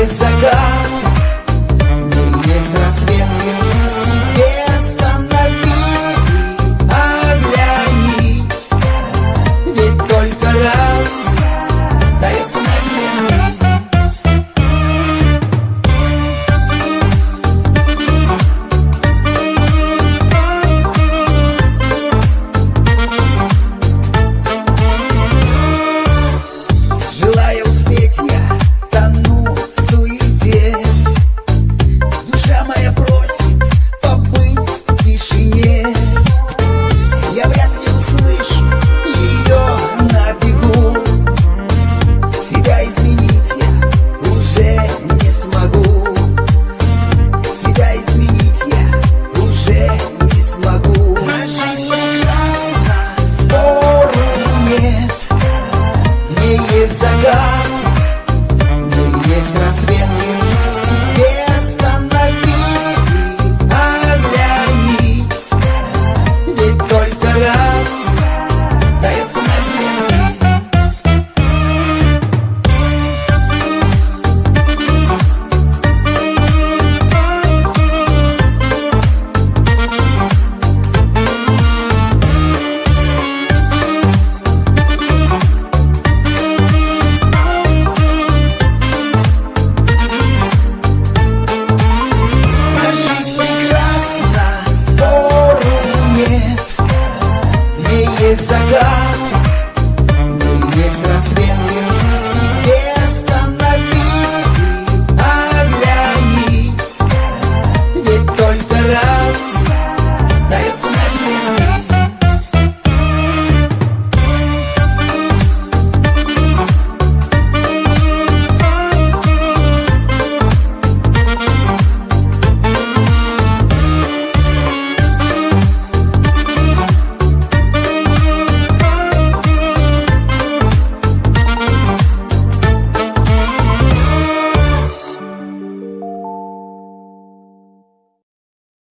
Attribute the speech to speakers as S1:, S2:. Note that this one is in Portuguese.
S1: mesa, God. is a